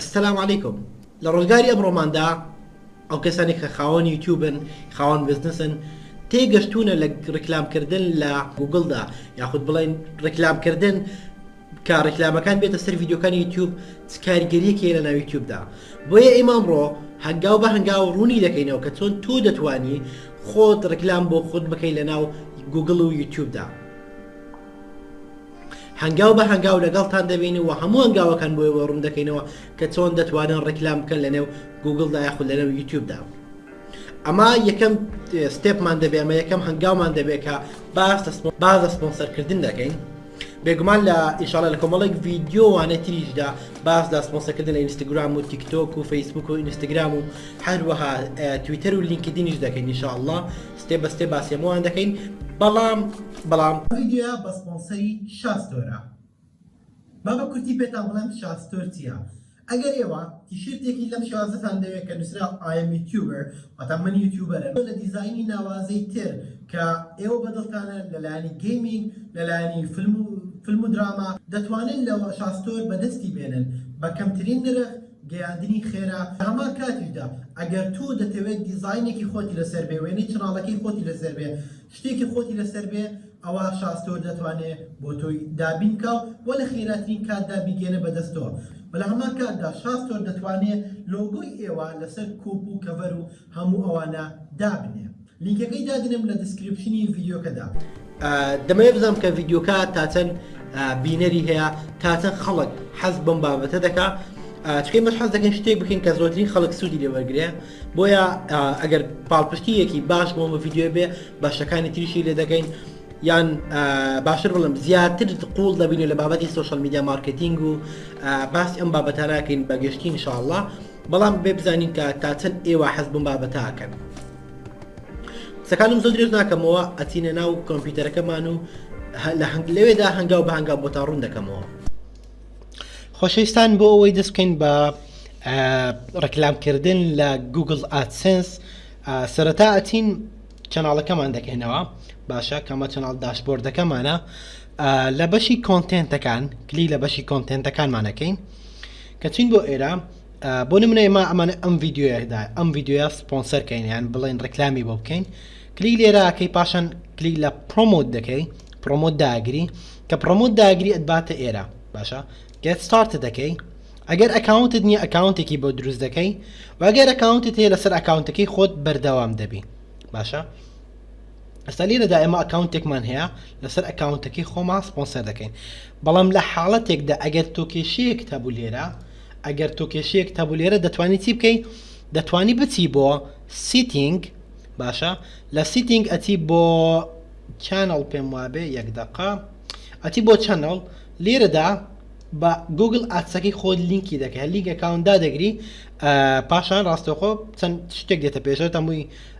السلام علیکم لە ڕۆژگاری ئەمڕۆماندا ئەو کەسانێک کە خاوەن یوتیوبن خاوەن بزنسن تێگەشتونە لە ڕیکلامکردن لە گوگڵدا یاخود بڵین ڕیکلامکردن کە ڕیکلامەکان بێتە سەر یددیوکانی یوتیوب کاریگەریەکێ لە ناوی یوتیوبدا بۆیە ئیمامڕۆ هەنگاو بە هەنگاو ڕوونی دەکەینەوە کە چۆن تۆ دەتانی خۆت ڕیکلام بۆ خۆت بکەی لە ناو گوگل و یوتیوبدا هەنگاو بە هەنگاو لەگەڵتان دەبین و هەموو هەنگاوەکان بۆ ئێوە ڕوون دەکەینەوە کە چۆن دەتوانن ڕیکلام بکەن لەنێو گووگڵدا یاخود لەنێو یوتیوبدا. ئەمە یەکەم ستێپمان دەبێ ئەمە یەکەم هەنگاومان دەبێت کە باس لە سپۆ- باز لە سپۆنسەرکردن دەکەین بێگومان لە ئیشاڵە لە کۆمەڵێک ڤیدیۆ وانە تریشدا باس لە سپۆنسەرکردن لە ئینستاگرام و تیکتۆک و فەیسبوک و ئینستاگرام و هەروەها اه، تویتەر و لینکدینیش دەکەین ئیشاڵڵا ستێپ بە ستێپ باسی هەمووان دەکەین بەڵام بەڵام. ئەم ڤیدیۆیە بە سپۆنسەری شا ستۆرە با بە کورتی پێتان بڵێم شا ستۆر چیە ئەگەر ئێوە تیشیرتێکی لەم شێوازەتان دەوێت کە نوسراوە I am YouTuber واتە من یوتیوبەرم لە دیزاینی ناوازەی تر کە ئێوە بە دڵتانە لە لایەنی گەیمینگ لە لایەنی فلم و فلم و دراما دەتوانن لە شا ستۆر بە دەستی بێنن بە کەمترین نرخ گەیاندنی خێرا، لەهەمان کاتیشدا ئەگەر تۆ دەتەوێت دیزاینێکی خۆتی لەسەر بێ، وێنەی چەناڵەکەی خۆتی لەسەر بێ، شتێکی خۆتی لەسەر بێ، ئەوا شاستۆر دەتوانێت بۆ تۆی دابین بکا و بۆ لە خێراترین کاتدا بیگەیەنە بە دەستەوە. بەلەهەمان کاتدا شاستۆر دەتوانێت لۆگۆی ئێوە لەسەر کۆپ و کەڤەر و هەموو ئەوانە دابنێ. لینکەکەی دادنێم لە دسکریپشنی ڤیدیۆکەدا. دەمەوێت بزانم کە ڤیدیۆکە تا چەند بینەری هەیە تا چەند خەڵک حەز بەم بابەتە دەکا چکەی مەش حەز دەکەین شتێک بکەین کە زۆرترین خەڵک سوودی لێ وەرگێ بۆیە ئەگەر پاڵپشتیەکی باش بۆ بە ڤیددیو بێ باشەکانی تریشی لێ دەگەین یان باشتر بڵم زیاتر قوڵ دەبینێت لە بابەتی سوۆشال میدیا مارکتینگ و باسی ئەم بابەتاناکەین بەگەشتی انشاءله بەڵام بێ بزانین کە تا چەند ئێوە حەز بم بابەتە ئەکەن قسەکانم زۆر درێژ ناکەمەوە ئەچینە ناو کۆمپیوتەرەکەمان و لە هەنگ لەوێدا هەنگاو بە هەنگاو بۆ تا ڕوون دەکەمەوە خۆشەویستان بۆ ئەوەی دەستکەین بە ڕکلامکردن لە گوگل ئاتسنس سەرەتا ئەچین چەناڵەکەمان دەکەینەوە باشە کەمە چەناڵ داشبۆردەکەمانە لە بەشی کۆنتێنتەکان کلی لە بەشی کۆنتێنتەکانمانەکەین کە چین بۆ ئێرە بۆ نمونە ئێمە ئەمانە ئەم ڤیددیوەیەدا ئەم ڤیددیوە سپۆنسەرکەین یان بڵێن ڕکلامی بۆ بکەین کلی لێراکەی پاشان کلی لە پرۆمۆت دەکەی پرۆمۆت داگری کە پرۆمۆت داگری ئەدباتە ئێرە باشە گەت ستارت دەکەی ئەگەر ئەکاونتت نییە ئەکاونتێکی بۆ دروست دەکەی واگەر ئەکاونتت هەیە لەسەر ئەکاونتەکەی خۆت بەردەوام دەبی باشە ئەستا لێرەدا ئێمە ئەکاونتێکمان هەیە لەسەر ئەکاونتەکەی خۆمان سپۆنسەر دەکەین بەڵام لە حاڵەتێکدا ئەگەر تۆ کێشەیەک تەبوو لێرە ئەگەر تۆ کێشەیەک تەبوو لێرە دەتوانانی چی بکەی دەتوانی بچی بۆ سیتینگ باشە لە سیتینگ ئەچی بۆ چەنەڵ پێم وابێ یەک دقا ئەچی بۆ چەنەڵ لێرەدا بە گوگل ئاتسەکەی خۆت لینکی دەکە لیگەکاندا دەگری پاشان ڕاستەخۆ چەند شتێک دێتە پێشە تەمووی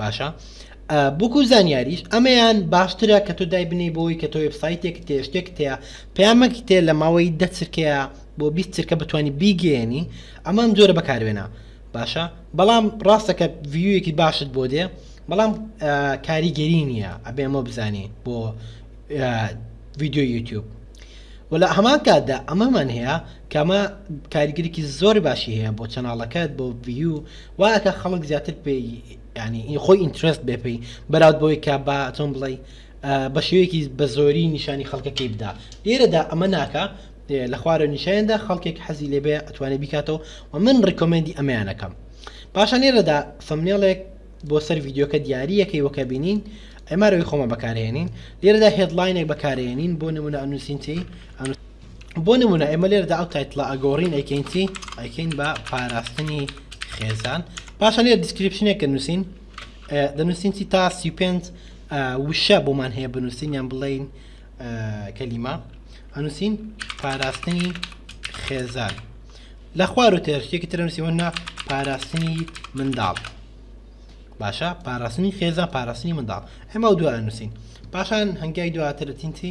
باشە بوکو زانیاریش ئەمەیان باشترە کە تۆ دای بنێ بۆی کە تۆ وبسایتێک تێ شتێک تەیە پامەکی تێ لە ماوەی دە چرکەیە بۆ بیست چرکە بتانی بیگەێنی ئەمان جۆرە بەکارێنە باشە بەڵام ڕاستەکە ڤیوەکی باشت بۆ دێ بەڵام کاریگەری نییە ئەبێ ئەمە بزانێ بۆ ڤیددیو یوتوب وە لە هەمان کاتدا ئەمەمان هەیە کە ئەمە کاریگەریکی زۆر باشی هەیە بۆ چەناڵەکەت بۆ ڤیو وا ئەکا خەڵک زیاتر پێی یانی ئی خۆی ئینترست بێ پێی بەراود بۆی کە با چۆن بڵێ بە شێوەیەکی بە زۆری نیشانی خەڵکەکەی بدا لێرەدا ئەمە ناکا لە خوارە نیشاندا خەڵکێک حەزی لێبێ ئەتوانێت بیکاتەوە و من ڕیکۆمێندی ئەمەیانەکەم پاشان لێرەدا فەمنێڵێک بۆ سەر ڤیددیوکە دیارریەکەی وەکە بینین ئەمارەوەی خۆمە بەکارهێنین لێرەدا هێدلاینێک بەکارێنین بۆ نمونە ئەنووسینتی بۆ نمونە ئێمە لێرەدا ئەو تایتڵە ئەگۆڕین ئەیکەین چی ئەیکەین بە پاراستنی خێزان پاشە لێر دیسکرپشنێک کە نووسین دەنووسین چی تا سی پێنج وشە بۆمان هەیە بنووسین یان بڵین کەلیما ئەنووسین پاراستنی خێزان لە خوار و تێرشتێکی ترنووسی وەنا پاراستنی منداڵ باشە پاراستنی خێزان پاراستنی منداڵ ئەمە دووە ئەنووسین پاشان هەنگای دواترتینتی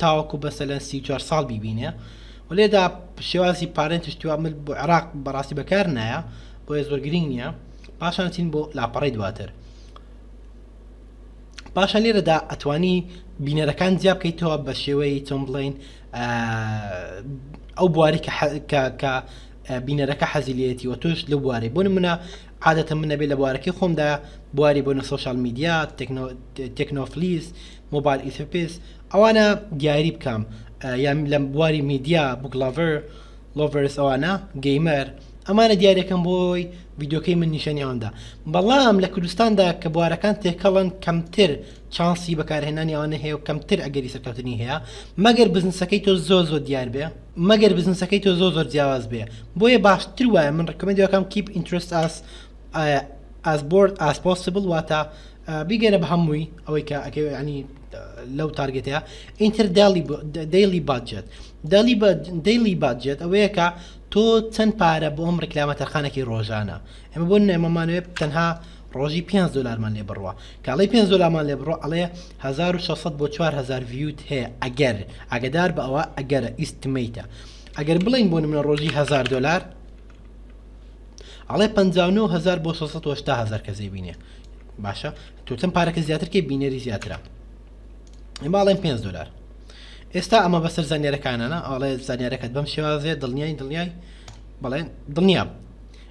تاوەکو بەسەلەن سی و چوار ساڵ بیبینێ و لێدا شێوازی پارێن تشتی وا مل بۆ عێراق بەڕاستی بەکار نایە بۆیە زۆر گرنگ نییە پاشان چین بۆ لاپەڕی دواتر پاشان لێرەدا ئەتوانی بینەرەکان جیا بکەیتەوە بە شێوەی چۆن بڵین ئەو بواری کە بینەرەکە حەزیلەتی و تۆش لە بوارەی بۆ منە عادەتەن من ئەبێ لە بوارەکەی خۆمدا بواری بۆنە سۆشال میدیا تەکنۆفلیس مۆبایل ئیثپس ئەوانە دیاری بکەم یان لە بواری میدیا بوکلاڤەر لۆڤرس ئەوانە گەیمەر ئەمانە دیارەکەم بۆی یددیوکەی من نیشانی ئەوەندا بەڵام لە کوردستاندا کە بوارەکان تێکەڵن کەمتر چانسی بەکارهێنانی ئەوانە هەیە و کەمتر ئەگەری سەرکەوتنی هەیە مەگەر بزنسەکەی تۆ زۆ زۆ دیار بێ مەگەر بزنسەکەی تۆ زۆ زۆر جیاواز بێ بۆیە باشتر وایە من ڕکمەندەکەم کیپ ئینترست ئاس ئاس بۆرد ئاس پۆسیبل واتە بیگەرە بە هەمووی ئەوەی کە ئەکەوێنی لەو تارگێتەیە ئینتر دەیلی باجێت دەلی دەیلی باجێت ئەوەیە کە تۆ چەند پارە بۆ ئەم ڕکلامە تەرخانەکی ڕۆژانە ئەمە بۆ نەمەمانوێت تەنها ڕۆژی پێنج دۆلارمان لێ بڕە کە ئەڵێی پێنج دۆلارمان لێ بڕە ئەڵێ هەزار و شەش سەد بۆ چوار هەزار ڤیوت هەیە ئەگەر ئاگدار بە ئەوە ئەگەرە ئیستمیتە ئەگەر بڵێین بۆ نمونە ڕۆژی هەزار دۆلار ئەڵێ پەنجا و نۆ هەزار بۆ شەش سەد و هەشتا هەزار کەسێ بینێ باشە تۆ چەند پارەکە زیاتر کەی بینەری زیاترە ئێمە ئەڵێن پێنج دۆلار ئێستا ئەمە بەسەر زانیارەکانانە ئاڵێ زانیارەکەت بەم شێوازێ دڵنیای دڵنیای بەڵێن دڵنیاب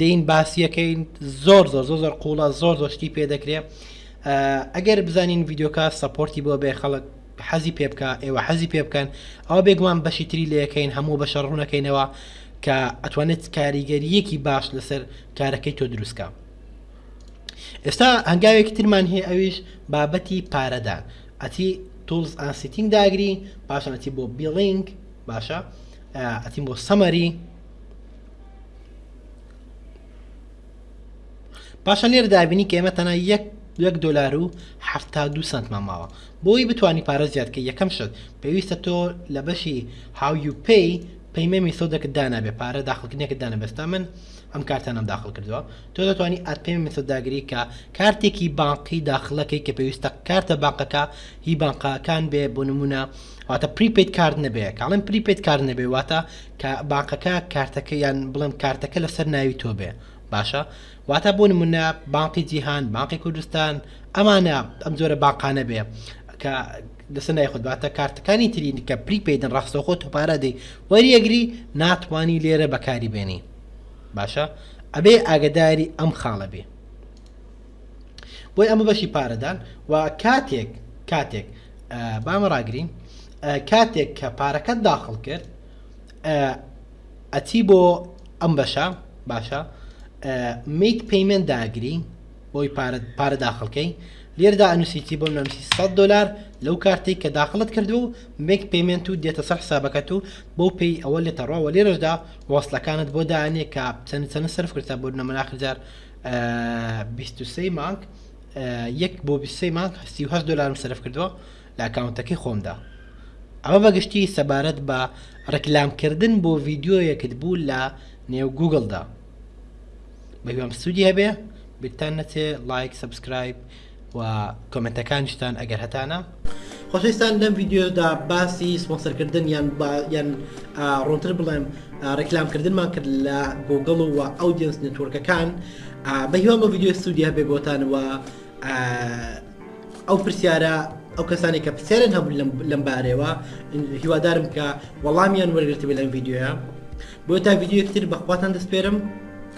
دێین باسیەکەین زۆر زۆر زۆر زۆر قوڵە زۆر زۆر شتی پێ دەکرێ ئەگەر بزانین ڤیددیوکە سەپۆرتی بۆ بێ خەڵک حەزی پێ بکە ئێوە حەزی پێ بکەن ئەوە بێگومان بەشی تری لەکەین هەموو بە شەڕونەکەینەوە کە ئەتوانێت کاریگەریەکی باش لەسەر کارەکەی تۆ دروستکە ئێستا هەنگاوێکی ترمان هەیە ئەویش بابەتی پارەدان ئەتی تولز ئاسیتینگ داگری پاشەتی بۆ بیڵنگ باشە ئەتیم بۆ سەمەری باشە لێر دابینی کە ئێمە تەنها یەک یەک دلار و حفتا دو سنتمان ماوە بۆی بتانی پارە زیادکە یەکەم شت پێویستە تۆ لە بەشی هاوی و پێی پەیمەمی سۆدەکە دانابێ پارە داخلکردنێکە دانە بەستا من ئەم کارتانم داخل کردووە تۆ دەتوانانی ئەت پێمی سەداگری کە کارتێکی بانقی داخلەکەی کە پێویستە کارتە بانقەکە هی بانقەکان بێ بۆ نمونە واتە پریپیت کارد نەبێ کاڵم پریپیت کار نەبێ واتە کە بانقەکە کارتەکە یان بڵێم کارتەکە لەسەر ناوی تۆ بێ باشە واتە بۆ نمونە بانقی جیهان بانقی کوردستان ئەمانە ئەم جۆرە باقانە بێ کە لەسەر نای خۆت باتە کارتەکانی ترین کە پری پیدن ڕاستەخۆ تۆپارە دەی وەریەگری ناتوانی لێرە بەکاری بێنی باشە ئەبێ ئاگداری ئەم خاڵە بێ بۆی ئەمە بەشی پارەدان و کاتێک کاتێک بامە ڕاگرین کاتێک کە پارەکەت داخڵ کرد ئەچی بۆ ئەم بەشە باشە میک پەیمنت داگری بۆی پارە داخڵکەی لێردا ئەنووسیتی بۆ نووسی 100 دلار لەو کارتی کە داخلت کردو و مێک پەیمنت و دێتە سەر حسابەکەت و بۆ پێی ئەوە لێتەڕەوە لێرەشدا وەصلەکانت بۆ دانێ کە چەند چەند سرف کرتا بۆ نەمەناخجار بیست و سێ مانگ یەک بۆ بیست و سێ مانگ سی و هەشت دۆلارم سەرف کردووە لە ئەکاونتەکەی خۆمدا ئەمە بەگشتی سەبارەت بە ڕێکلامکردن بۆ ڤیدیۆیەکت بوو لە نێو گوگڵدا بەهیوام سوودی هەبێ بیرتان نەچێ لایک سەبسکرایب و کۆمێنتەکانیشتان ئەگەر هەتانە. خۆشەویستان لەم ڤیدیۆدا باسی سپۆنسەرکردن یان یان ڕوونتر بڵێم ڕیکلامکردنمان کرد لە گوگڵ و ئەودیەنس نێتۆرکەکان بە هیوام بە ڤیدیۆ سوودی هەبێ بۆتان و ئەو پرسیارە ئەو کەسانی کە پرسیارن هەبوو لەم بارەوە هیوادارم کە وەڵامیان وەرگرتی بە لەم ڤیددیوە بۆ تا ڤیددیوکتتر بەخواتان دەستپێرم